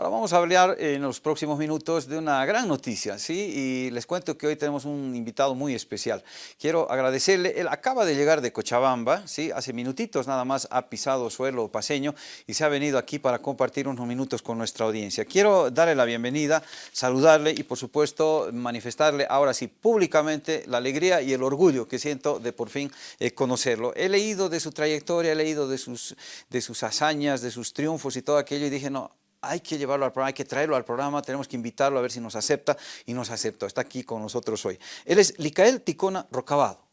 Ahora vamos a hablar en los próximos minutos de una gran noticia, ¿sí? Y les cuento que hoy tenemos un invitado muy especial. Quiero agradecerle, él acaba de llegar de Cochabamba, ¿sí? Hace minutitos nada más ha pisado suelo paseño y se ha venido aquí para compartir unos minutos con nuestra audiencia. Quiero darle la bienvenida, saludarle y por supuesto manifestarle ahora sí públicamente la alegría y el orgullo que siento de por fin eh, conocerlo. He leído de su trayectoria, he leído de sus, de sus hazañas, de sus triunfos y todo aquello y dije, no, hay que llevarlo al programa, hay que traerlo al programa, tenemos que invitarlo a ver si nos acepta y nos aceptó. Está aquí con nosotros hoy. Él es Licael Ticona Rocabado.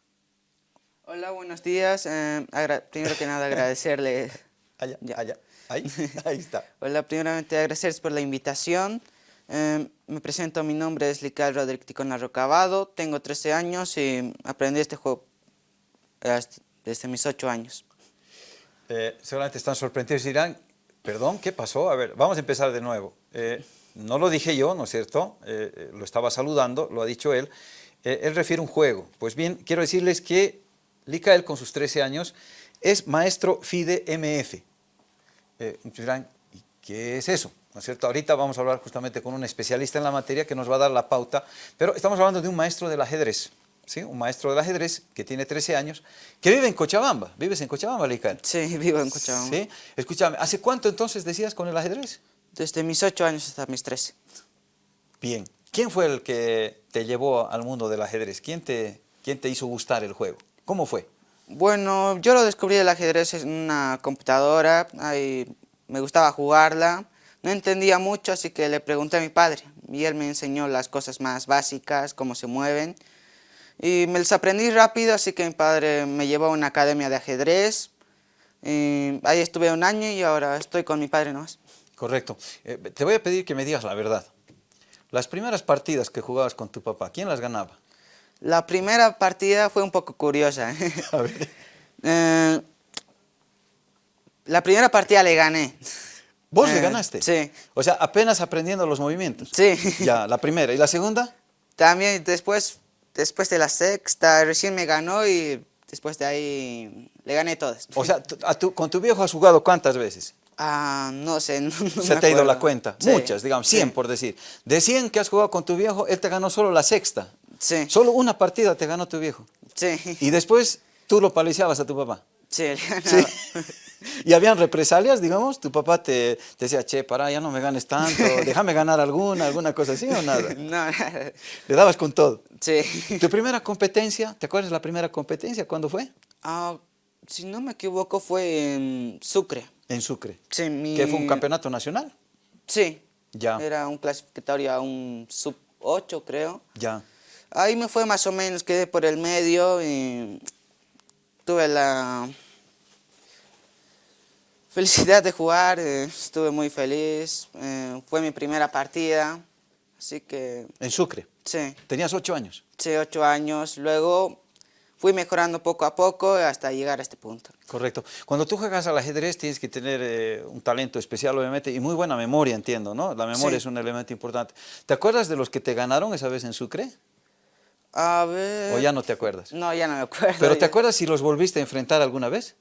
Hola, buenos días. Eh, primero que nada agradecerle... allá, allá, ahí, ahí está. Hola, primeramente agradecerles por la invitación. Eh, me presento, mi nombre es Licael Rodríguez Ticona Rocabado, tengo 13 años y aprendí este juego desde mis 8 años. Eh, seguramente están sorprendidos y dirán, Perdón, ¿qué pasó? A ver, vamos a empezar de nuevo. Eh, no lo dije yo, ¿no es cierto? Eh, eh, lo estaba saludando, lo ha dicho él. él refiere un juego. Pues bien, quiero decirles que Licael, con sus 13 años, es maestro FIDE MF. dirán, ¿y qué es eso? ¿No es cierto? Ahorita vamos a hablar justamente con un especialista en la materia que nos va a dar la pauta, pero estamos hablando de un maestro del ajedrez un maestro del ajedrez que tiene 13 años, que vive en Cochabamba. ¿Vives en Cochabamba, Lical? Sí, vivo en Cochabamba. ¿Sí? Escúchame, ¿hace cuánto entonces decías con el ajedrez? Desde mis 8 años hasta mis 13. Bien. ¿Quién fue el que te llevó al mundo del ajedrez? ¿Quién te, quién te hizo gustar el juego? ¿Cómo fue? Bueno, yo lo descubrí el ajedrez en una computadora, ahí me gustaba jugarla, no entendía mucho, así que le pregunté a mi padre, y él me enseñó las cosas más básicas, cómo se mueven, y me los aprendí rápido, así que mi padre me llevó a una academia de ajedrez. ahí estuve un año y ahora estoy con mi padre nomás. Correcto. Eh, te voy a pedir que me digas la verdad. Las primeras partidas que jugabas con tu papá, ¿quién las ganaba? La primera partida fue un poco curiosa. ¿eh? A ver. Eh, la primera partida le gané. ¿Vos le ganaste? Sí. O sea, apenas aprendiendo los movimientos. Sí. Ya, la primera. ¿Y la segunda? También, después después de la sexta recién me ganó y después de ahí le gané todas. O sea, ¿con tu viejo has jugado cuántas veces? Ah, no sé, no, Se te ha ido la cuenta. Muchas, digamos, 100 por decir. De 100 que has jugado con tu viejo, él te ganó solo la sexta. Sí. Solo una partida te ganó tu viejo. Sí. Y después tú lo paliciabas a tu papá. Sí, ganaba. ¿Y habían represalias, digamos? ¿Tu papá te, decía, che, para, ya no me ganes tanto, déjame ganar alguna, alguna cosa así o nada? No, nada. ¿Le dabas con todo? Sí. ¿Tu primera competencia, te acuerdas la primera competencia, cuándo fue? Ah, si no me equivoco fue en Sucre. En Sucre. Sí, mi... ¿Que fue un campeonato nacional? Sí. Ya. Era un clasificatorio a un sub 8, creo. Ya. Ahí me fue más o menos, quedé por el medio y tuve la felicidad de jugar, eh, estuve muy feliz, eh, fue mi primera partida, así que... ¿En Sucre? Sí. ¿Tenías ocho años? Sí, ocho años, luego fui mejorando poco a poco hasta llegar a este punto. Correcto. Cuando tú juegas al ajedrez tienes que tener eh, un talento especial, obviamente, y muy buena memoria, entiendo, ¿no? La memoria es un elemento importante. ¿Te acuerdas de los que te ganaron esa vez en Sucre? A ver... ¿O ya no te acuerdas? No, ya no me acuerdo. ¿Pero te acuerdas si los volviste a enfrentar alguna vez?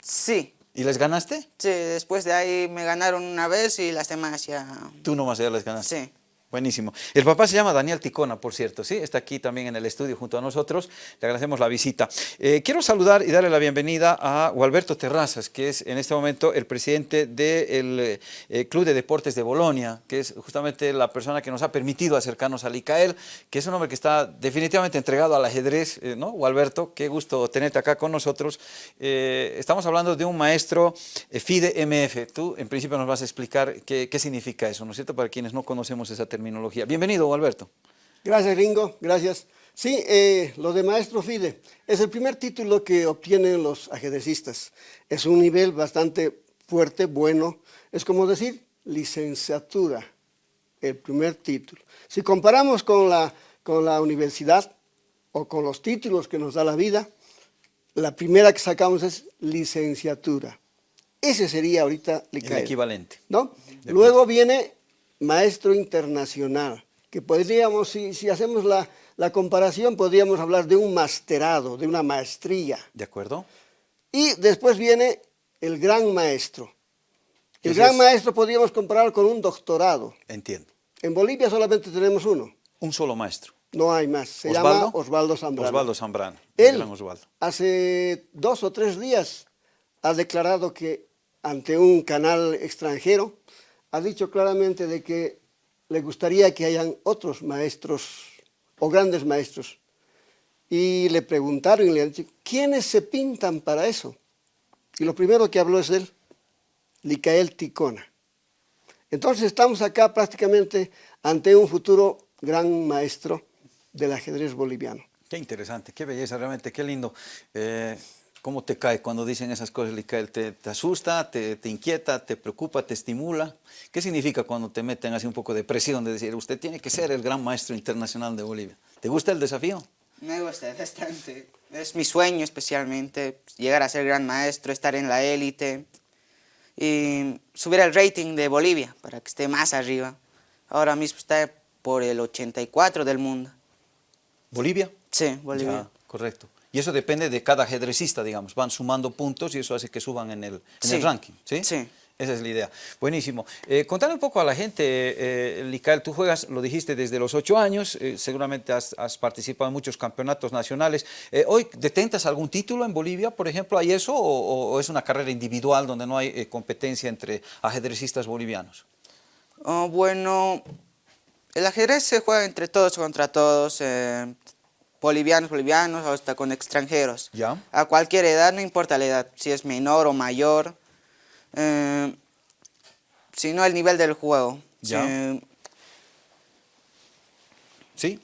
Sí. ¿Y les ganaste? Sí, después de ahí me ganaron una vez y las demás ya... Tú nomás ya les ganaste. Sí. Buenísimo. El papá se llama Daniel Ticona, por cierto, ¿sí? Está aquí también en el estudio junto a nosotros. Le agradecemos la visita. Eh, quiero saludar y darle la bienvenida a Gualberto Terrazas, que es en este momento el presidente del eh, Club de Deportes de Bolonia, que es justamente la persona que nos ha permitido acercarnos al ICAEL, que es un hombre que está definitivamente entregado al ajedrez, eh, ¿no? Gualberto, qué gusto tenerte acá con nosotros. estamos hablando de un maestro FIDE MF. Tú, en principio, nos vas a explicar qué, qué significa eso, ¿no es cierto? Para quienes no conocemos esa terminología. Bienvenido, Alberto. Gracias, Ringo, gracias. Sí, eh, lo de maestro FIDE es el primer título que obtienen los ajedrecistas. Es un nivel bastante fuerte, bueno, es como decir licenciatura, el primer título. Si comparamos con la, con la universidad o con los títulos que nos da la vida, la primera que sacamos es licenciatura. Ese sería ahorita el equivalente. ¿no? Luego viene maestro internacional, que podríamos, si, hacemos la, comparación, podríamos hablar de un masterado, de una maestría. ¿De acuerdo? Y después viene el gran maestro. El gran es- maestro podríamos comparar con un doctorado. Entiendo. En Bolivia solamente tenemos uno, Un solo maestro. no hay más. Se ¿Osvaldo? llama Osvaldo Zambrano. Osvaldo Zambrano. Él, Osvaldo. hace dos o tres días, ha declarado que ante un canal extranjero, ha dicho claramente de que le gustaría que hayan otros maestros o grandes maestros. Y le preguntaron y le han dicho, ¿quiénes se pintan para eso? Y lo primero que habló es él, Licael Ticona. Entonces estamos acá prácticamente ante un futuro gran maestro del ajedrez boliviano. Qué interesante, qué belleza, realmente, qué lindo. Eh, ¿Cómo te cae cuando dicen esas cosas, Licael? ¿Te, te asusta, te, te inquieta, te preocupa, te estimula? ¿Qué significa cuando te meten así un poco de presión de decir, usted tiene que ser el gran maestro internacional de Bolivia? ¿Te gusta el desafío? Me gusta bastante. Es mi sueño especialmente, llegar a ser gran maestro, estar en la élite y subir el rating de Bolivia para que esté más arriba. Ahora mismo está por el 84 del mundo. ¿Bolivia? Sí, Bolivia. Ya, correcto. Y eso depende de cada ajedrecista, digamos. Van sumando puntos y eso hace que suban en el, en el Sí. ranking, ¿sí? Sí. Esa es la idea. Buenísimo. Eh, contale un poco a la gente, eh, Licael, tú juegas, lo dijiste, desde los ocho años, eh, seguramente has, has participado en muchos campeonatos nacionales. Eh, ¿Hoy detentas algún título en Bolivia, por ejemplo? ¿Hay eso o, o es una carrera individual donde no hay eh, competencia entre ajedrecistas bolivianos? Oh, bueno, el ajedrez se juega entre todos contra todos, eh, bolivianos, bolivianos, hasta con extranjeros. Ya. A cualquier edad, no importa la edad, si es menor o mayor, eh, sino el nivel del juego. Ya. Sí, ¿Sí?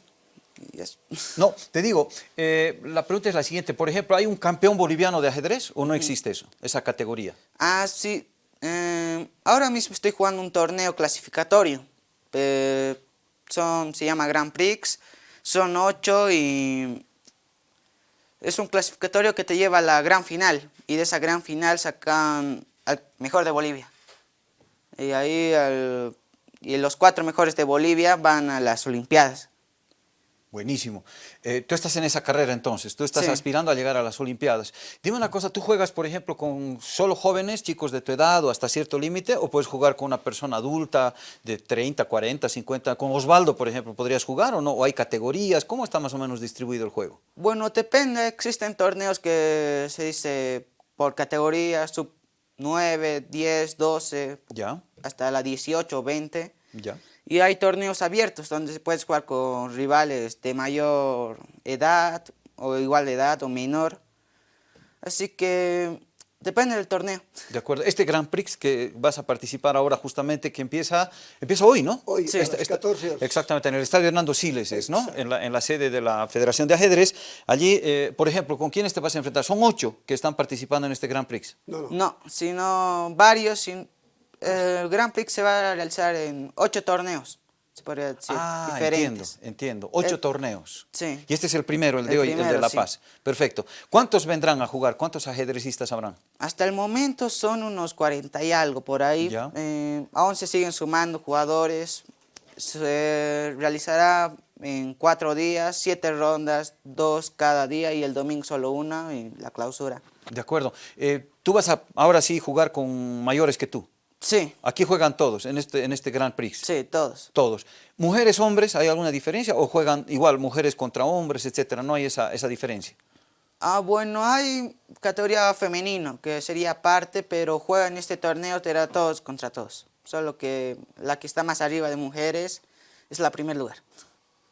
y es- No, te digo, eh, la pregunta es la siguiente. Por ejemplo, ¿hay un campeón boliviano de ajedrez o no existe eso, esa categoría? Ah, sí. eh, ahora mismo estoy jugando un torneo clasificatorio. eh, son, se llama Grand Prix. Son ocho y es un clasificatorio que te lleva a la gran final. Y de esa gran final sacan al mejor de Bolivia. Y ahí al- y los cuatro mejores de Bolivia van a las Olimpiadas. Buenísimo. Eh, tú estás en esa carrera entonces, tú estás Sí. aspirando a llegar a las Olimpiadas. Dime una cosa, ¿tú juegas, por ejemplo, con solo jóvenes, chicos de tu edad o hasta cierto límite, o puedes jugar con una persona adulta de 30, 40, 50? Con Osvaldo, por ejemplo, ¿podrías jugar o no? ¿O hay categorías? ¿Cómo está más o menos distribuido el juego? Bueno, depende. Existen torneos que se dice por categoría, sub 9, 10, 12, ¿Ya? hasta la 18 o 20. ¿Ya? Y hay torneos abiertos donde se puedes jugar con rivales de mayor edad o igual de edad o menor. Así que depende del torneo. De acuerdo. Este Grand Prix que vas a participar ahora justamente, que empieza, empieza hoy, ¿no? Hoy, Sí. a las 14 horas. Exactamente, en el estadio Hernando Siles es, ¿no? En la, en la sede de la Federación de Ajedrez. Allí, eh, por ejemplo, ¿con quiénes te vas a enfrentar? Son ocho que están participando en este Grand Prix. No, no. No, sino varios. sin- el Grand Prix se va a realizar en ocho torneos, se podría decir, ah, diferentes. entiendo, entiendo. Ocho El- torneos. sí. Y este es el primero, el de El hoy, el de La sí. Paz. Perfecto. ¿Cuántos vendrán a jugar? ¿Cuántos ajedrecistas habrán? Hasta el momento son unos 40 y algo por ahí. Ya. Eh, aún se siguen sumando jugadores. Se realizará en cuatro días, siete rondas, dos cada día y el domingo solo una y la clausura. De acuerdo. Eh, tú vas a ahora sí jugar con mayores que tú. Sí, Aquí juegan todos en este, en este Grand Prix. sí, todos. Todos. ¿Mujeres, hombres, hay alguna diferencia? ¿O juegan igual mujeres contra hombres, etcétera? No hay esa, esa diferencia. Ah, bueno, hay categoría femenino, que sería aparte, pero juegan este torneo, será todos contra todos. Solo que la que está más arriba de mujeres es la primer lugar.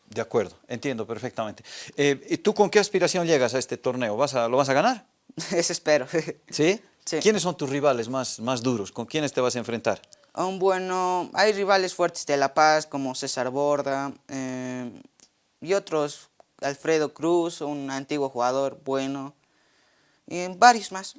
De acuerdo, entiendo perfectamente. Eh, ¿y ¿Tú con qué aspiración llegas a este torneo? ¿Vas a, ¿Lo vas a ganar? Eso espero. ¿Sí? Sí. ¿Quiénes son tus rivales más, más duros? ¿Con quiénes te vas a enfrentar? Um, bueno, hay rivales fuertes de La Paz como César Borda eh, y otros, Alfredo Cruz, un antiguo jugador bueno, y varios más.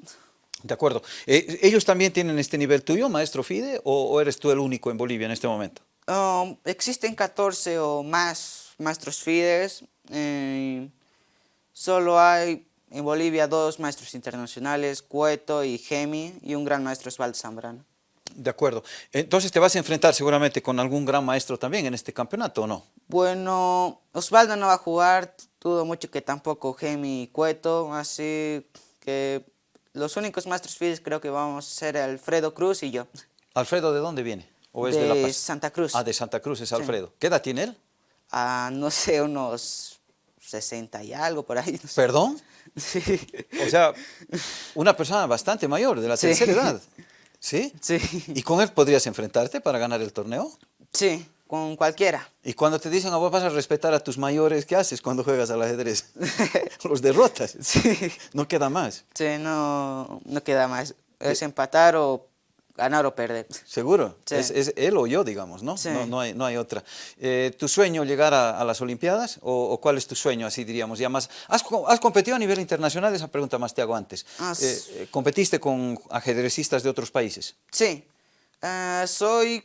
De acuerdo. Eh, ¿Ellos también tienen este nivel tuyo, maestro Fide, o, o eres tú el único en Bolivia en este momento? Um, existen 14 o más maestros FIDES, eh, solo hay en Bolivia dos maestros internacionales, Cueto y Gemi, y un gran maestro Osvaldo Zambrano. De acuerdo. Entonces te vas a enfrentar seguramente con algún gran maestro también en este campeonato, ¿o no? Bueno, Osvaldo no va a jugar, dudo mucho que tampoco Gemi y Cueto, así que los únicos maestros fieles creo que vamos a ser Alfredo Cruz y yo. ¿Alfredo de dónde viene? ¿O es de, de La Paz? Santa Cruz. Ah, de Santa Cruz es Alfredo. ¿Qué edad tiene él? Ah, no sé, unos 60 y algo por ahí. no sé. ¿Perdón? Sí. O sea, una persona bastante mayor, de la Sí. tercera edad. ¿Sí? Sí. ¿Y con él podrías enfrentarte para ganar el torneo? Sí, con cualquiera. Y cuando te dicen, a vos vas a respetar a tus mayores, ¿qué haces cuando juegas al ajedrez? Los derrotas. Sí. No queda más. Sí, no, no queda más. Es empatar o ganar o perder. ¿Seguro? Sí. Es, es él o yo, digamos, ¿no? Sí. No, no, hay, no hay otra. Eh, ¿Tu sueño llegar a, a las Olimpiadas? O, o cuál es tu sueño, así diríamos? Ya más, ¿has, co- has competido a nivel internacional? Esa pregunta más te hago antes. Ah, Eh, eh, ¿Competiste con ajedrecistas de otros países? Sí. Soy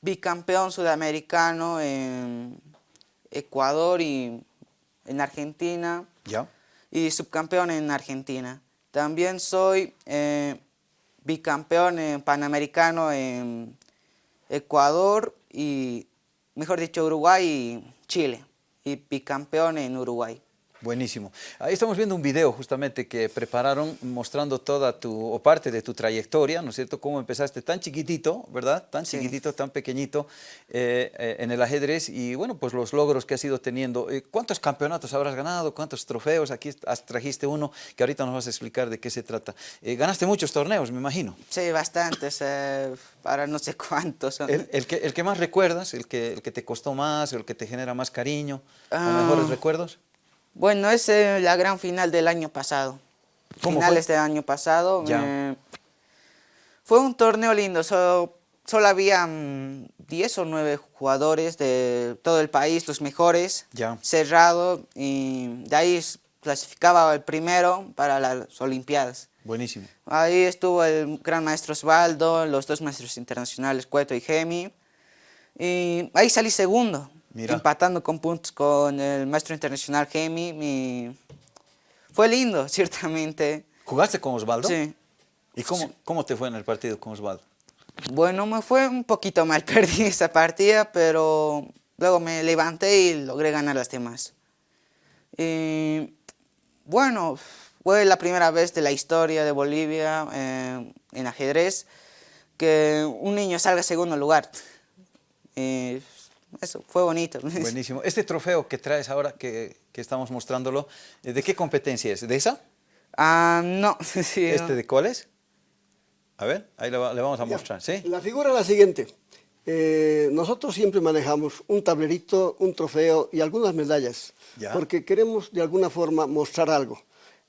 bicampeón sudamericano en Ecuador y en Argentina. ¿Ya? y subcampeón en Argentina. También soy eh, bicampeón en panamericano en Ecuador y, mejor dicho, Uruguay y Chile. Y bicampeón en Uruguay. Buenísimo. Ahí estamos viendo un video justamente que prepararon mostrando toda tu, o parte de tu trayectoria, ¿no es cierto? Cómo empezaste tan chiquitito, ¿verdad? Tan Sí. chiquitito, tan pequeñito eh, eh, en el ajedrez y bueno, pues los logros que has ido teniendo. Eh, ¿Cuántos campeonatos habrás ganado? ¿Cuántos trofeos? Aquí has- trajiste uno que ahorita nos vas a explicar de qué se trata. Eh, ganaste muchos torneos, me imagino. Sí, bastantes, para no sé cuántos. El, el que, el que más recuerdas, el que, el que te costó más, el que te genera más cariño, o Ah. mejores recuerdos. Bueno, es eh, la gran final del año pasado. ¿Cómo Finales fue? del año pasado. Ya. eh, fue un torneo lindo. so- solo había mm, 10 o 9 jugadores de todo el país, los mejores. Ya. Cerrado. Y de ahí clasificaba el primero para las Olimpiadas. Buenísimo. Ahí estuvo el gran maestro Osvaldo, los dos maestros internacionales, Cueto y Gemi. Y ahí salí segundo, Mira. empatando con puntos con el maestro internacional Gemi. y Fue lindo, ciertamente. ¿Jugaste con Osvaldo? Sí. ¿Y cómo, cómo te fue en el partido con Osvaldo? Bueno, me fue un poquito mal, perdí esa partida, pero luego me levanté y logré ganar las demás. Y bueno, fue la primera vez de la historia de Bolivia eh, en ajedrez que un niño salga segundo lugar. Y eso, fue bonito. Buenísimo. Este trofeo que traes ahora, que, que estamos mostrándolo, eh, ¿de qué competencia es? ¿De esa? Ah, no, sí, ¿Este no. de cuál es? A ver, ahí le, va- le vamos a mostrar, ¿sí? La figura es la siguiente. Eh, nosotros siempre manejamos un tablerito, un trofeo y algunas medallas, Ya. porque queremos de alguna forma mostrar algo.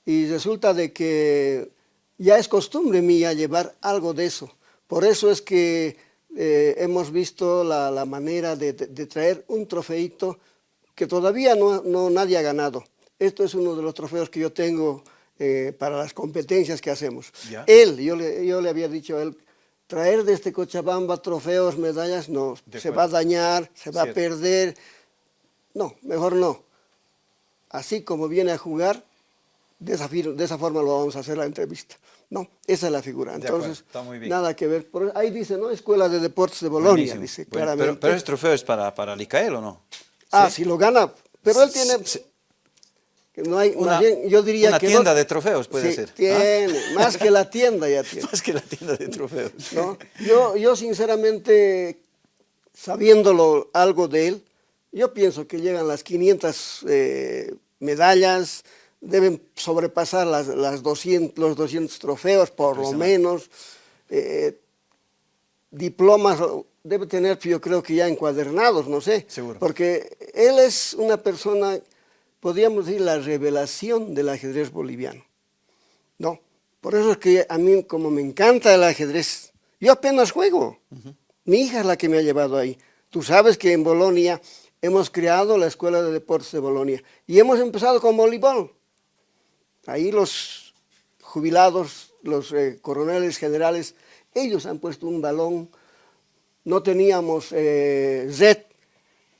Y resulta de que ya es costumbre mía llevar algo de eso. Por eso es que eh, hemos visto la, la manera de, de- de traer un trofeito que todavía no, no nadie ha ganado. Esto es uno de los trofeos que yo tengo eh, para las competencias que hacemos. Ya. Él, yo le, yo le había dicho a él, traer desde Cochabamba trofeos, medallas, no, De se acuerdo. va a dañar, se va Cierto. a perder. No, mejor no. Así como viene a jugar, de esa, de esa forma lo vamos a hacer la entrevista. No, esa es la figura. Acuerdo, Entonces, está muy bien. nada que ver. Por- ahí dice, ¿no? Escuela de Deportes de Bolonia, Buenísimo. dice Bueno, claramente. pero, pero ese trofeo es para, para Licael, ¿o no? ah, si lo gana. Pero él tiene... Sí. no hay, Una- más bien, yo diría una que no- tienda de trofeos puede Sí, ser, ¿ah? Tiene, más que la tienda ya tiene. Más que la tienda de trofeos. ¿no? Yo, yo sinceramente, sabiéndolo algo de él, yo pienso que llegan las 500 eh, medallas, deben sobrepasar las, las 200, los 200 trofeos por lo menos, eh, diplomas debe tener yo creo que ya encuadernados, no sé, Seguro. porque él es una persona, podríamos decir, la revelación del ajedrez boliviano. No, por eso es que a mí como me encanta el ajedrez, yo apenas juego. Mi hija es la que me ha llevado ahí. Tú sabes que en Bolonia hemos creado la Escuela de Deportes de Bolonia y hemos empezado con voleibol. Ahí los jubilados, los eh, coroneles generales, ellos han puesto un balón, no teníamos eh, red,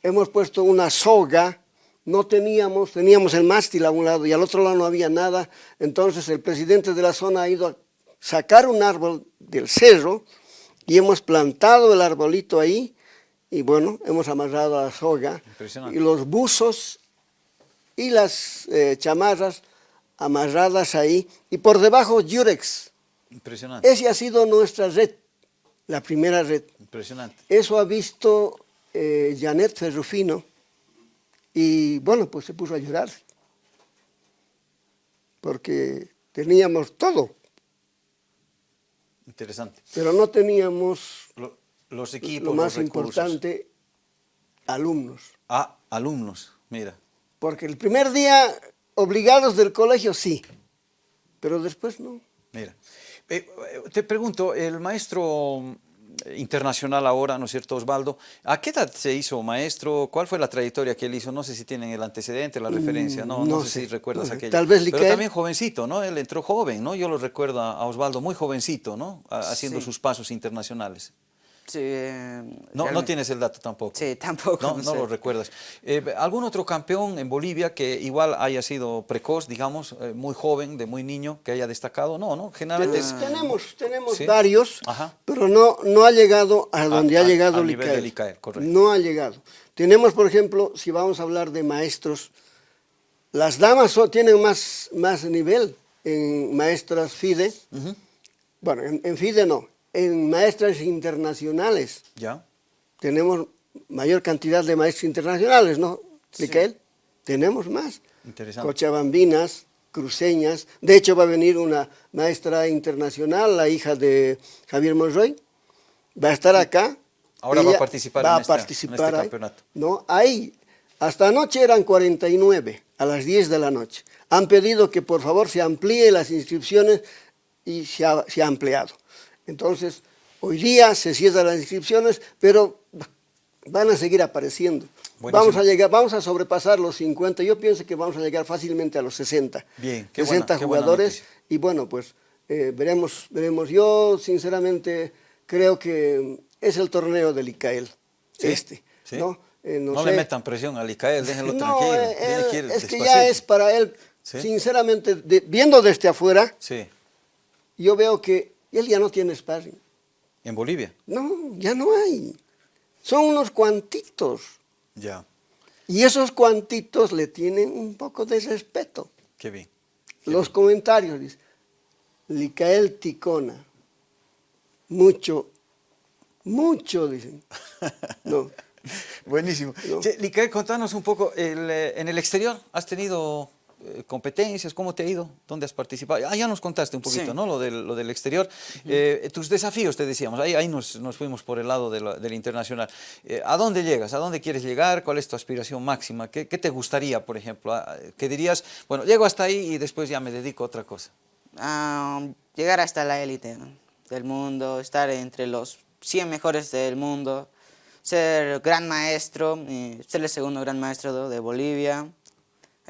hemos puesto una soga, no teníamos, teníamos el mástil a un lado y al otro lado no había nada, entonces el presidente de la zona ha ido a sacar un árbol del cerro y hemos plantado el arbolito ahí y bueno, hemos amarrado la soga y los buzos y las eh, chamarras amarradas ahí y por debajo Yurex. Impresionante. Esa ha sido nuestra red la primera red. Impresionante. Eso ha visto eh, Janet Ferrufino y bueno, pues se puso a llorar porque teníamos todo. Interesante. Pero no teníamos Lo- los equipos, lo más los importante, alumnos. Ah, alumnos, mira. Porque el primer día, obligados del colegio, sí, pero después no. Mira, Eh, eh, te pregunto, el maestro mm, internacional ahora, ¿no es cierto, Osvaldo? ¿A qué edad se hizo maestro? ¿Cuál fue la trayectoria que él hizo? No sé si tienen el antecedente, la referencia, no, no, Mm, no sé, sé, si recuerdas no aquello. Tal vez Pero también jovencito, ¿no? Él entró joven, ¿no? Yo lo recuerdo a Osvaldo muy jovencito, ¿no? Haciendo Sí. sus pasos internacionales. Eh, No, no tienes el dato tampoco. Sí, tampoco. No, no no sé. lo recuerdas. Eh, ¿Algún otro campeón en Bolivia que igual haya sido precoz, digamos, eh, muy joven, de muy niño, que haya destacado? No, ¿no? Generalmente es... Tenemos, tenemos Sí. varios, Ajá. pero no, no ha llegado a donde a- ha llegado al nivel Licael. de Licael, correcto. No ha llegado. Tenemos, por ejemplo, si vamos a hablar de maestros, las damas tienen más, más nivel en maestras FIDE. Bueno, en, en FIDE no, en maestras internacionales. Ya. Tenemos mayor cantidad de maestros internacionales, ¿no, Licael? Tenemos más. Interesante. Cochabambinas, cruceñas. De hecho, va a venir una maestra internacional, la hija de Javier Monroy. Va a estar acá. Ahora va a participar va en este ahí. campeonato. No, ahí. Hasta anoche eran 49, a las 10 de la noche. Han pedido que por favor se amplíe las inscripciones y se ha, se ha ampliado. Entonces, hoy día se cierran las inscripciones, pero van a seguir apareciendo. Buenísimo. Vamos a llegar, vamos a sobrepasar los 50, yo pienso que vamos a llegar fácilmente a los 60. Bien, qué 60 buena- qué buena jugadores y bueno, pues eh, veremos, veremos. Yo sinceramente creo que es el torneo del ICAEL, ¿Sí? este, ¿Sí? ¿no? Eh, No, sé. le metan presión al Icael, déjenlo No, tranquilo. eh, él- que ir es que ya es para él, ¿Sí? sinceramente, de- viendo desde afuera, Sí, yo veo que él ya no tiene sparring. en Bolivia. No, ya no hay. Son unos cuantitos. Ya, Y esos cuantitos le tienen un poco de respeto. qué bien. Los comentarios dicen, Licael Ticona, mucho, mucho dicen. No, Buenísimo. No. Che, Licael, contanos un poco, el, eh, en el exterior, ¿has tenido eh, competencias? ¿Cómo te ha ido? ¿Dónde has participado? Ah, ya nos contaste un poquito, Sí. ¿no? Lo del, lo del exterior. Eh, tus desafíos, te decíamos, ahí, ahí nos, nos fuimos por el lado de del internacional. Eh, ¿A dónde llegas? ¿A dónde quieres llegar? ¿Cuál es tu aspiración máxima? ¿Qué, qué te gustaría, por ejemplo? Ah, ¿Qué dirías? Bueno, llego hasta ahí y después ya me dedico a otra cosa. Ah, llegar hasta la élite del mundo, estar entre los 100 mejores del mundo, ser gran maestro, ser el segundo gran maestro de Bolivia.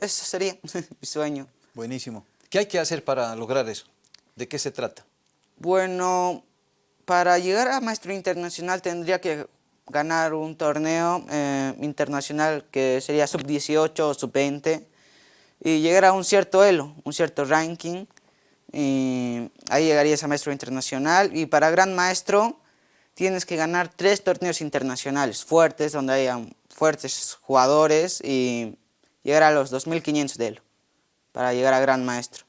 Eso sería mi sueño. Buenísimo. ¿Qué hay que hacer para lograr eso? ¿De qué se trata? Bueno, para llegar a maestro internacional tendría que ganar un torneo eh, internacional que sería sub-18 o sub-20 y llegar a un cierto elo, un cierto ranking. Y ahí llegarías a maestro internacional y para gran maestro tienes que ganar tres torneos internacionales fuertes donde haya fuertes jugadores y llegar a los 2500 de elo para llegar a gran maestro.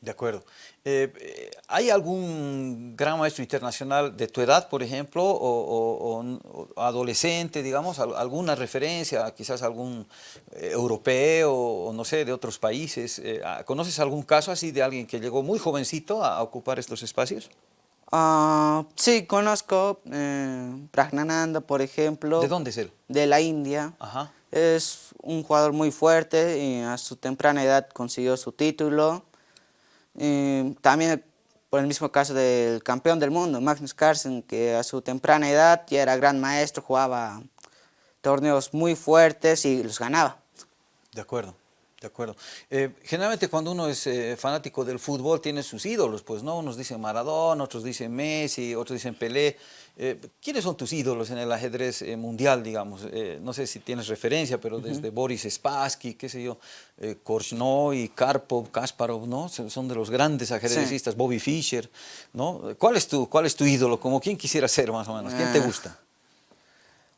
De acuerdo. Eh, eh, ¿Hay algún gran maestro internacional de tu edad, por ejemplo, o, o- o- adolescente, digamos, al- alguna referencia, quizás algún eh, europeo o no sé, de otros países? Eh, ah, ¿Conoces algún caso así de alguien que llegó muy jovencito a, ocupar estos espacios? Ah, sí, conozco eh, Pragnananda, por ejemplo. ¿De dónde es él? De la India. Ajá. Es un jugador muy fuerte y a su temprana edad consiguió su título. También por el mismo caso del campeón del mundo, Magnus Carlsen, que a su temprana edad ya era gran maestro, jugaba torneos muy fuertes y los ganaba. De acuerdo, de acuerdo. Eh, generalmente cuando uno es eh, fanático del fútbol tiene sus ídolos, pues no, unos dicen Maradona, otros dicen Messi, otros dicen Pelé. Eh, ¿Quiénes son tus ídolos en el ajedrez eh, mundial, digamos? No sé si tienes referencia, pero desde Boris Spassky, qué sé yo, Korchnoi, Karpov, Kasparov, ¿no? Son de los grandes ajedrecistas, Bobby Fischer, ¿no? ¿Cuál es tu, cuál es tu ídolo? Como quién quisiera ser más o menos? ¿Quién te Ah. gusta?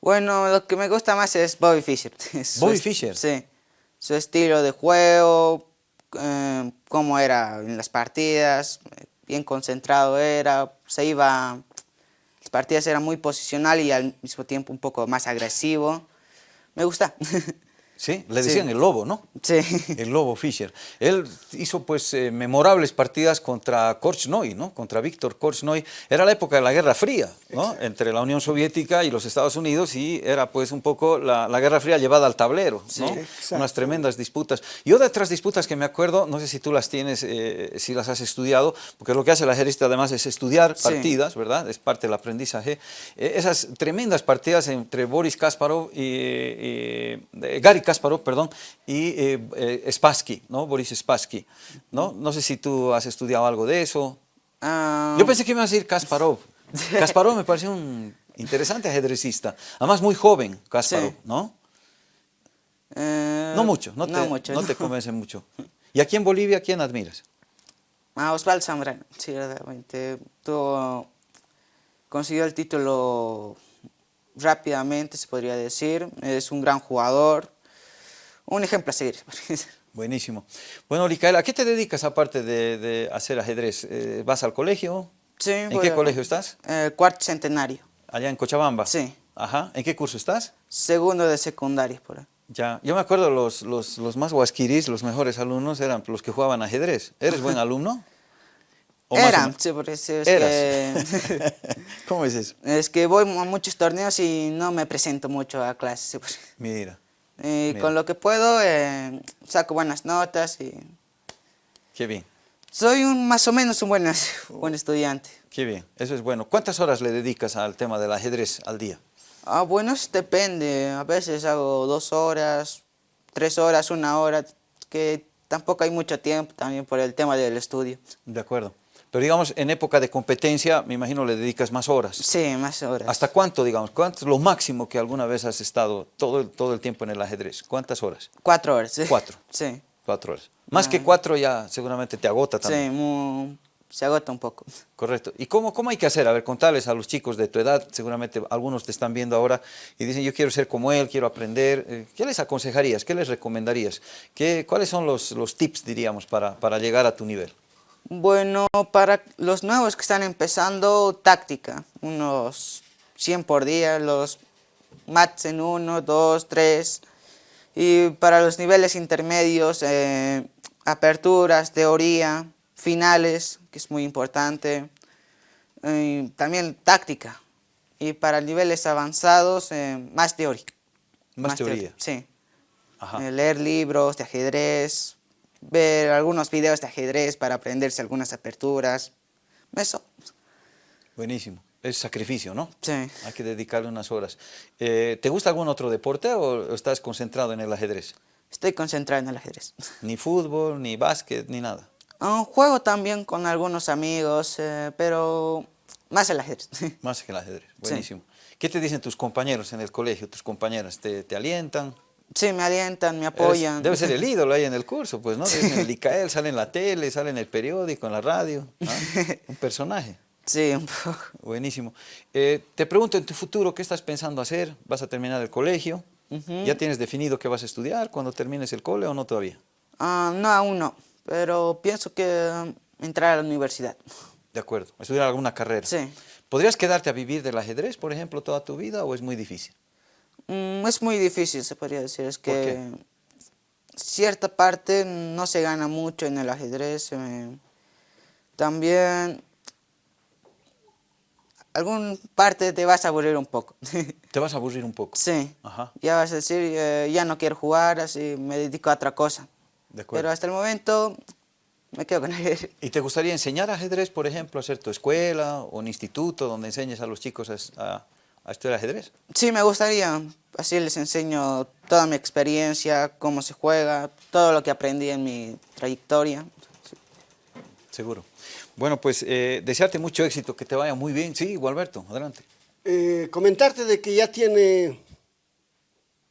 Bueno, lo que me gusta más es Bobby Fischer. Bobby Fischer. Sí. Su estilo de juego, eh, cómo era en las partidas, bien concentrado era, se iba partidas era muy posicional y al mismo tiempo un poco más agresivo. Me gusta. Sí, le decían el lobo, ¿no? Sí. El lobo Fischer. Él hizo pues eh, memorables partidas contra Korchnoi, ¿no? Contra Víctor Korchnoi. Era la época de la Guerra Fría, ¿no? Entre la Unión Soviética y los Estados Unidos y era pues un poco la, la Guerra Fría llevada al tablero, ¿no? exacto. Unas tremendas disputas. Y otras disputas que me acuerdo, no sé si tú las tienes, eh, si las has estudiado, porque lo que hace el ajedrecista además es estudiar Sí. partidas, ¿verdad? Es parte del aprendizaje. Eh, esas tremendas partidas entre Boris Kasparov y, y- eh, Gary Kasparov, perdón, y eh, eh, Spassky, ¿no? Boris Spassky, ¿no? No sé si tú has estudiado algo de eso. Ah, Yo pensé que me ibas a decir Kasparov. Kasparov me pareció un interesante ajedrecista. Además muy joven, Kasparov, Sí. ¿no? eh, No mucho, no te, no mucho, no te convence mucho. ¿Y aquí en Bolivia quién admiras? Ah, Osvaldo Zambrano, sí, verdaderamente. Consiguió el título rápidamente, se podría decir. Es un gran jugador. Un ejemplo a seguir. Buenísimo. Bueno, Licaela, ¿a qué te dedicas aparte de, de hacer ajedrez? Eh, ¿Vas al colegio? Sí, ¿En qué a- colegio estás? Eh, cuarto centenario. Allá en Cochabamba. Sí. Ajá. ¿En qué curso estás? Segundo de secundaria, por ahí. Ya. Yo me acuerdo los, los, los más guasquiris, los mejores alumnos eran los que jugaban ajedrez. ¿Eres buen alumno? ¿O Eran, sí, por eso es Eras. que... ¿Cómo es eso? es que voy a muchos torneos y no me presento mucho a clases. sí, Mira, Y Mira. con lo que puedo, eh, saco buenas notas y... qué bien, Soy un, más o menos un buen, buen estudiante. qué bien. Eso es bueno. ¿Cuántas horas le dedicas al tema del ajedrez al día? Ah, bueno, depende. A veces hago dos horas, tres horas, una hora, que tampoco hay mucho tiempo también por el tema del estudio. De acuerdo. Pero digamos, en época de competencia, me imagino le dedicas más horas. Sí, más horas. ¿Hasta cuánto, digamos? ¿Cuánto es lo máximo que alguna vez has estado todo el, todo el tiempo en el ajedrez? ¿Cuántas horas? Cuatro horas. sí. Cuatro. Sí. Cuatro horas. Más que cuatro ya seguramente te agota Sí, también. mu- se agota un poco. Correcto. ¿Y cómo, cómo hay que hacer? A ver, contarles a los chicos de tu edad, seguramente algunos te están viendo ahora y dicen, yo quiero ser como él, quiero aprender. Eh, ¿Qué les aconsejarías? ¿Qué les recomendarías? ¿Qué, ¿Cuáles son los, los tips, diríamos, para, para llegar a tu nivel? Bueno, para los nuevos que están empezando, táctica. Unos 100 por día, los mats en 1, 2, 3. Y para los niveles intermedios, eh, aperturas, teoría, finales, que es muy importante. eh, también táctica. Y para niveles avanzados, eh, más teoría. Más teoría. Sí. Ajá. Eh, leer libros de ajedrez, ver algunos videos de ajedrez para aprenderse algunas aperturas. Eso, Buenísimo. Es sacrificio, ¿no? sí. Hay que dedicarle unas horas. Eh, ¿Te gusta algún otro deporte o estás concentrado en el ajedrez? Estoy concentrado en el ajedrez. Ni fútbol, ni básquet, ni nada. Ah, juego también con algunos amigos, eh, pero más el ajedrez. Más que el ajedrez. Buenísimo. ¿Qué te dicen tus compañeros en el colegio, tus compañeras? ¿Te, te alientan? Sí, me alientan, me Eres- apoyan. debe ser el ídolo ahí en el curso, pues, ¿no? El Icael sale en la tele, sale en el periódico, en la radio. Un personaje. Sí, un poco. Buenísimo. Eh, te pregunto, en tu futuro, ¿qué estás pensando hacer? ¿Vas a terminar el colegio? ¿Ya tienes definido qué vas a estudiar cuando termines el cole o no todavía? Ah, no, aún no, pero pienso que um, entrar a la universidad. De acuerdo. ¿Estudiar alguna carrera? Sí. ¿Podrías quedarte a vivir del ajedrez, por ejemplo, toda tu vida o es muy difícil? Mm, es muy difícil, se podría decir. Es ¿Por que qué? cierta parte no se gana mucho en el ajedrez. eh, también algún parte te vas a aburrir un poco. Te vas a aburrir un poco. sí. Ajá. Ya vas a decir, eh, ya no quiero jugar, así me dedico a otra cosa. De acuerdo. Pero hasta el momento me quedo con él. ¿Y te gustaría enseñar ajedrez, por ejemplo, hacer tu escuela o un instituto donde enseñes a los chicos a, a- estudiar ajedrez? Sí, me gustaría. Así les enseño toda mi experiencia, cómo se juega, todo lo que aprendí en mi trayectoria. Seguro. Bueno, pues eh, desearte mucho éxito, que te vaya muy bien. Sí, Gualberto, adelante. Eh, comentarte de que ya tiene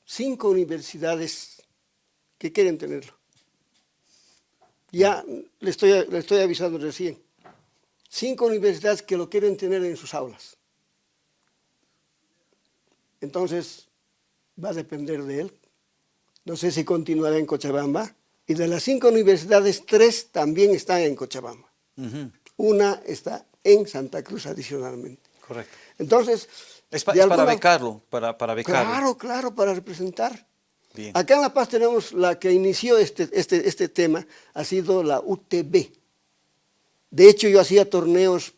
cinco universidades que quieren tenerlo. Ya le estoy, le estoy avisando recién. Cinco universidades que lo quieren tener en sus aulas. Entonces, va a depender de él. No sé si continuará en Cochabamba. Y de las cinco universidades, tres también están en Cochabamba. Una está en Santa Cruz adicionalmente. Correcto. Entonces... Es, pa- es para becarlo, para, para becarlo. Claro, claro, para representar. Bien. Acá en La Paz tenemos la que inició este, este, este tema, ha sido la UTB. De hecho, yo hacía torneos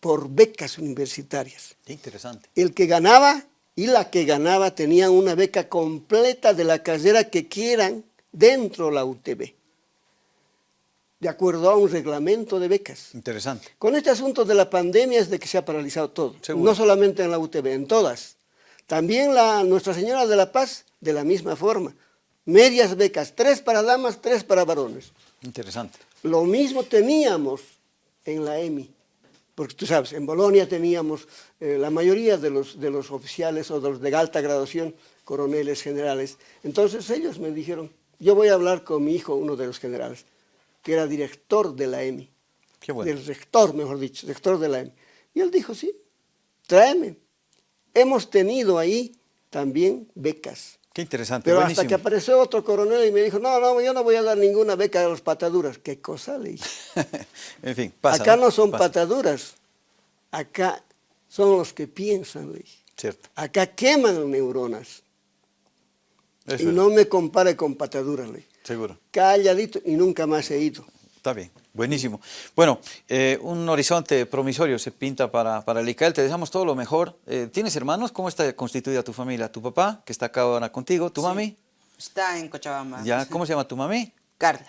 por becas universitarias. Qué interesante. El que ganaba y la que ganaba tenían una beca completa de la carrera que quieran dentro de la UTB, de acuerdo a un reglamento de becas. Interesante. Con este asunto de la pandemia es de que se ha paralizado todo, Seguro. no solamente en la UTB, en todas. También la Nuestra Señora de la Paz, de la misma forma. Medias becas, tres para damas, tres para varones. Interesante. Lo mismo teníamos en la EMI, porque tú sabes, en Bolonia teníamos eh, la mayoría de los, de los oficiales o de los de alta graduación, coroneles, generales. Entonces ellos me dijeron, yo voy a hablar con mi hijo, uno de los generales, que era director de la EMI, Qué bueno. del rector, mejor dicho, rector de la EMI. Y él dijo, sí, tráeme. Hemos tenido ahí también becas. Qué interesante. Pero Buenísimo. hasta que apareció otro coronel y me dijo, no, no, yo no voy a dar ninguna beca a los pataduras. ¿Qué cosa le dije? en fin, pasa. Acá no son Pasa. pataduras, acá son los que piensan, le dije. Cierto. Acá queman neuronas. Es y no me compare con pataduras, le dije. Seguro. Calladito y nunca más he ido. Está bien, buenísimo. Bueno, eh, un horizonte promisorio se pinta para, para el ICAEL, te deseamos todo lo mejor. Eh, ¿Tienes hermanos? ¿Cómo está constituida tu familia? ¿Tu papá, que está acá ahora contigo? ¿Tu mami? Está en Cochabamba. ¿Ya? ¿Cómo se llama tu mami? Carla.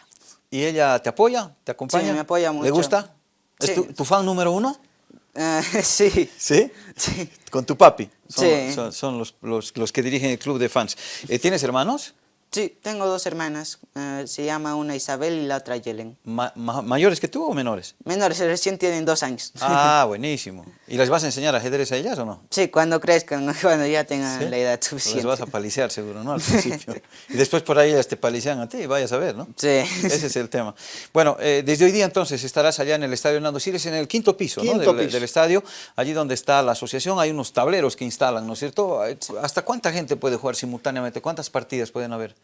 ¿Y ella te apoya? ¿Te acompaña? Sí, me apoya ¿Le mucho. gusta? ¿Es Sí. tu, tu fan número uno? Eh, sí. ¿Sí? Sí. Con tu papi. Son, Sí. son- son los, los- los que dirigen el club de fans. Eh, ¿Tienes hermanos? Sí, tengo dos hermanas. eh, se llama una Isabel y la otra Yelen. Ma- ma- ¿Mayores que tú o menores? Menores, recién tienen dos años. Ah, buenísimo. ¿Y les vas a enseñar ajedrez a ellas o no? Sí, cuando crezcan, cuando ya tengan ¿Sí? la edad Les suficiente. vas a palisear seguro, ¿no? Al principio. y después por ahí ellas te palisean a ti, vayas a ver, ¿no? Sí. Ese es el tema. Bueno, eh, desde hoy día entonces estarás allá en el Estadio Hernando Siles, en el quinto piso, ¿no? Del, piso. del estadio, allí donde está la asociación, hay unos tableros que instalan, ¿no es cierto? ¿Hasta cuánta gente puede jugar simultáneamente? ¿Cuántas partidas pueden haber?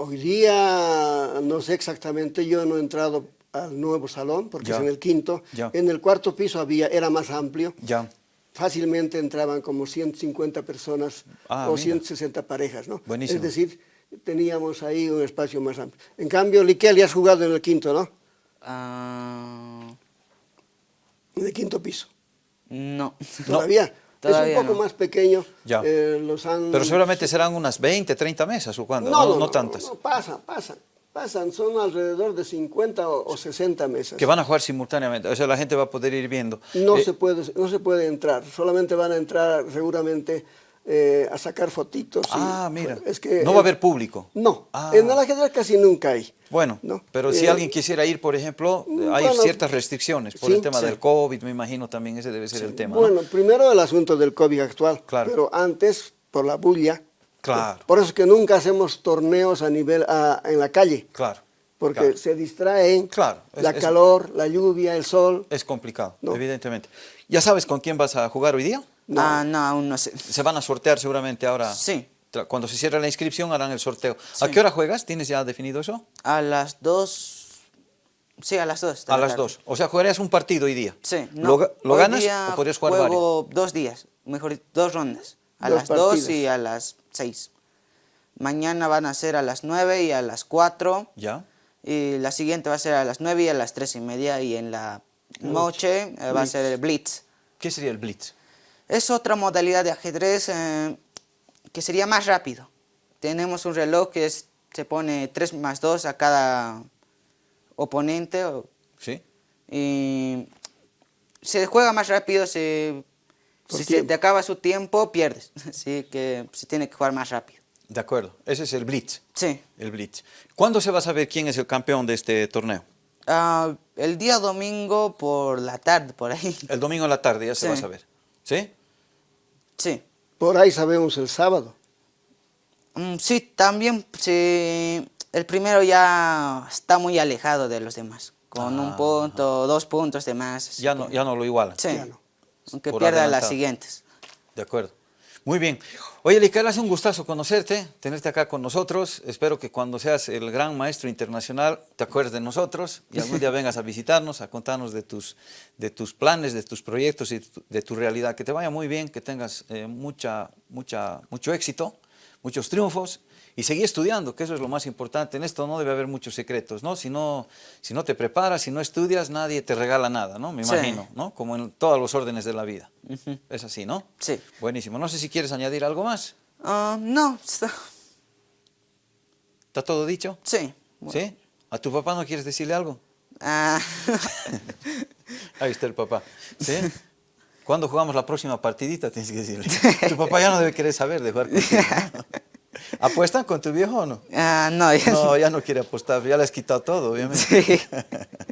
Hoy día, no sé exactamente, yo no he entrado al nuevo salón, porque Ya. es en el quinto. Ya. En el cuarto piso había, era más amplio. Ya. Fácilmente entraban como 150 personas Ah, o mira. 160 parejas, ¿no? Buenísimo. Es decir, teníamos ahí un espacio más amplio. En cambio, Liquel ya has jugado en el quinto, ¿no? Ah, En el quinto piso. no. Todavía. Todavía es un poco no. más pequeño. Ya. eh, los han... Pero seguramente serán unas 20, 30 mesas o cuándo, No, no, no, no tantas. no, pasan, pasan. Pasan, son alrededor de 50 o, o 60 mesas. Que van a jugar simultáneamente, o sea, la gente va a poder ir viendo. No, Eh, se puede, no se puede entrar, solamente van a entrar seguramente eh, a sacar fotitos. y- Ah, mira, es que, no va a haber público. No, Ah. en el ajedrez casi nunca hay. Bueno, ¿no? pero si Eh, alguien quisiera ir, por ejemplo, mm, hay bueno, ciertas restricciones por sí, el tema sí. del COVID, me imagino también ese debe ser el tema. ¿no? Bueno, primero el asunto del COVID actual, Claro. pero antes, por la bulla. Claro. Por eso es que nunca hacemos torneos a nivel, a- en la calle, Claro, porque claro. se distraen Claro, es- la es- calor, la lluvia, el sol. es complicado, No. evidentemente. ¿Ya sabes con quién vas a jugar hoy día? No. Ah, no, aún no sé. Se van a sortear seguramente ahora. Sí. Cuando se cierre la inscripción harán el sorteo. ¿A Sí. qué hora juegas? ¿Tienes ya definido eso? A las dos. Sí, a las dos. de A la las tarde. dos. O sea, jugarías un partido hoy día. Sí. ¿Lo, ga- lo hoy ganas día o podrías jugar varios? juego dos días, mejor dicho, dos rondas. A Dos las dos partidas. y a las seis. Mañana van a ser a las nueve y a las cuatro. ¿Ya? Y la siguiente va a ser a las nueve y a las tres y media. Y en la noche eh, va a ser el Blitz. ¿Qué sería el blitz? Es otra modalidad de ajedrez eh, que sería más rápido. Tenemos un reloj que es- se pone 3 más 2 a cada oponente ¿Sí? y se juega más rápido. Se, si se te acaba su tiempo, pierdes. Así que se tiene que jugar más rápido. De acuerdo. Ese es el blitz. Sí. El blitz. ¿Cuándo se va a saber quién es el campeón de este torneo? Ah, el día domingo por la tarde, por ahí. El domingo en la tarde ya se Sí. va a saber. ¿Sí? Sí. Por ahí sabemos el sábado. Mm, sí, también sí, el primero ya está muy alejado de los demás, con un Ah. punto, dos puntos de más. Ya no, ya no lo igualan. Sí, ya no. aunque Por pierda las siguientes. De acuerdo. Muy bien. Oye, Licael, hace un gustazo conocerte, tenerte acá con nosotros. Espero que cuando seas el gran maestro internacional te acuerdes de nosotros y algún día vengas a visitarnos, a contarnos de tus, de tus planes, de tus proyectos y de tu realidad. Que te vaya muy bien, que tengas eh, mucha, mucha, mucho éxito, muchos triunfos y seguir estudiando, que eso es lo más importante. En esto no debe haber muchos secretos, ¿no? Si no, si no te preparas, si no estudias, nadie te regala nada, ¿no? Me Sí. imagino, ¿no? Como en todos los órdenes de la vida. Es así, ¿no? Sí. Buenísimo. No sé si quieres añadir algo más. Ah, no, está- ¿Está todo dicho? sí. ¿Sí? ¿A tu papá no quieres decirle algo? Ah, Ahí está el papá. ¿Sí? ¿Cuándo jugamos la próxima partidita? Tienes que decirle. Tu papá ya no debe querer saber de jugar contigo, ¿no? ¿Apuestan con tu viejo o no? ah, no, ya No, ya no quiere apostar, ya le has quitado todo, obviamente. Sí.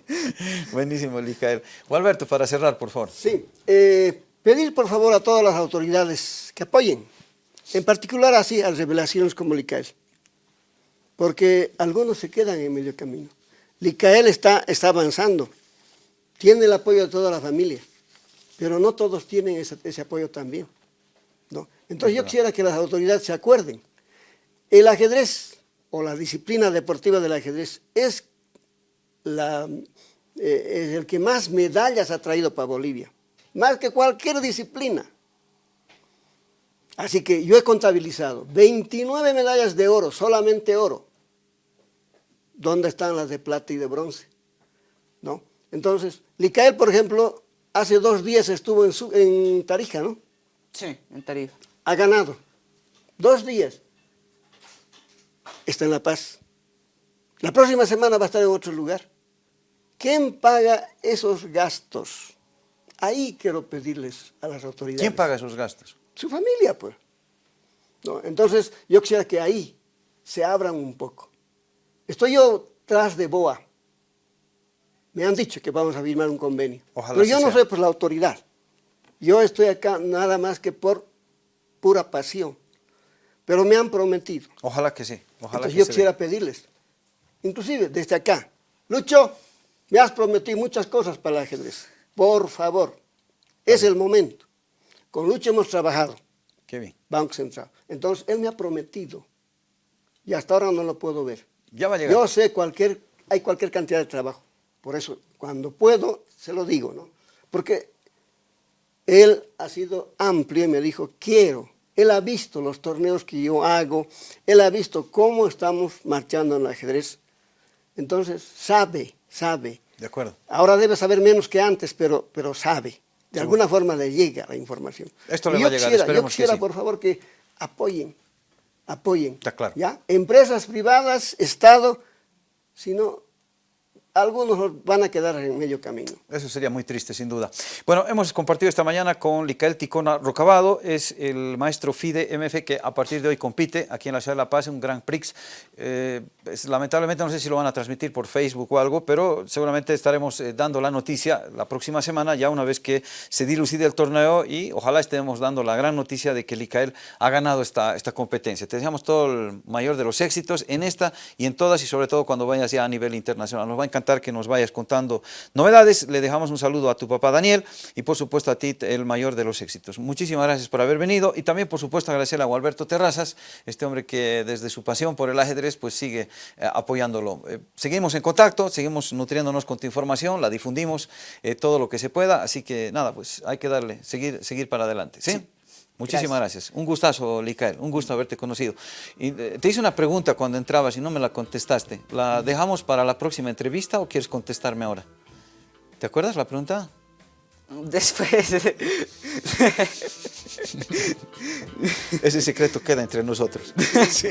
Buenísimo, Licael. Alberto, para cerrar, por favor. Sí, eh, pedir por favor a todas las autoridades que apoyen, en particular así a revelaciones como Licael, porque algunos se quedan en medio camino. Licael está, está avanzando, tiene el apoyo de toda la familia, pero no todos tienen ese, ese apoyo también. ¿no? Entonces yo quisiera que las autoridades se acuerden, el ajedrez o la disciplina deportiva del ajedrez es la, eh, es el que más medallas ha traído para Bolivia, más que cualquier disciplina. Así que yo he contabilizado 29 medallas de oro, solamente oro. ¿Dónde están las de plata y de bronce? ¿No? Entonces, Licael, por ejemplo, hace dos días estuvo en, su- en Tarija, ¿no? sí, en Tarifa. Ha ganado. Dos días. Está en La Paz. La próxima semana va a estar en otro lugar. ¿Quién paga esos gastos? Ahí quiero pedirles a las autoridades. ¿Quién paga esos gastos? Su familia, pues. ¿No? Entonces, yo quisiera que ahí se abran un poco. Estoy yo tras de BOA. Me han dicho que vamos a firmar un convenio. Ojalá Pero yo no soy por la autoridad. Yo estoy acá nada más que por pura pasión. Pero me han prometido. Ojalá que sí. Ojalá Entonces que yo se quisiera pedirles, inclusive desde acá, Lucho, me has prometido muchas cosas para el ajedrez. Por favor, es el momento. Con Lucho hemos trabajado. Qué bien. Banco Central. Entonces, él me ha prometido, y hasta ahora no lo puedo ver. Ya va a llegar. Yo sé cualquier, hay cualquier cantidad de trabajo. Por eso, cuando puedo, se lo digo, ¿no? Porque él ha sido amplio y me dijo, quiero. Él ha visto los torneos que yo hago, él ha visto cómo estamos marchando en el ajedrez. Entonces, sabe, sabe. De acuerdo. Ahora debe saber menos que antes, pero, pero sabe. De alguna forma le llega la información. Esto le va a llegar, quisiera, Yo que quisiera, sí. por favor, que apoyen, apoyen. Está claro. ¿ya? Empresas privadas, Estado, si no, algunos van a quedar en medio camino. Eso sería muy triste, sin duda. Bueno, hemos compartido esta mañana con Licael Ticona Rocabado, es el maestro FIDE MF que a partir de hoy compite aquí en la ciudad de La Paz un Grand Prix. Eh, lamentablemente no sé si lo van a transmitir por Facebook o algo, pero seguramente estaremos eh, dando la noticia la próxima semana, ya una vez que se dilucide el torneo y ojalá estemos dando la gran noticia de que Licael ha ganado esta, esta competencia. Te deseamos todo el mayor de los éxitos en esta y en todas y sobre todo cuando vayas ya a nivel internacional. Nos va a encantar que nos vayas contando novedades. Le dejamos un saludo a tu papá Daniel y por supuesto a ti el mayor de los éxitos. Muchísimas gracias por haber venido y también por supuesto agradecerle a Gualberto Terrazas, este hombre que desde su pasión por el ajedrez pues sigue eh, apoyándolo. Eh, seguimos en contacto, seguimos nutriéndonos con tu información, la difundimos eh, todo lo que se pueda, así que nada, pues hay que darle, seguir, seguir para adelante. ¿sí? Muchísimas gracias. Un gustazo, Licael. Un gusto haberte conocido. Y, eh, te hice una pregunta cuando entrabas y no me la contestaste. ¿La dejamos para la próxima entrevista o quieres contestarme ahora? ¿Te acuerdas la pregunta? Después, Ese secreto queda entre nosotros. Sí.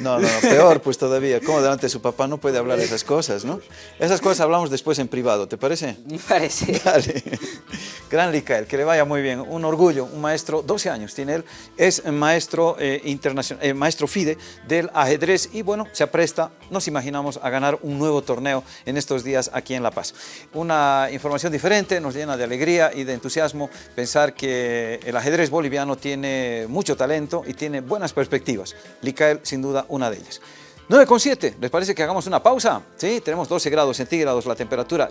No, no, no, peor pues todavía. ¿Cómo delante de su papá no puede hablar esas cosas, no? Esas cosas hablamos después en privado, ¿te parece? me parece. Dale. Gran Licael, que le vaya muy bien. Un orgullo, un maestro, 12 años tiene él, es maestro eh, internacional, eh, maestro FIDE del ajedrez y bueno, se apresta, nos imaginamos, a ganar un nuevo torneo en estos días aquí en La Paz. Una información diferente, nos llena de alegría y de entusiasmo pensar que el ajedrez boliviano tiene mucho talento y tiene buenas perspectivas. Licael, sin duda, una de ellas. 9,7, ¿les parece que hagamos una pausa? Sí, tenemos 12 grados centígrados la temperatura.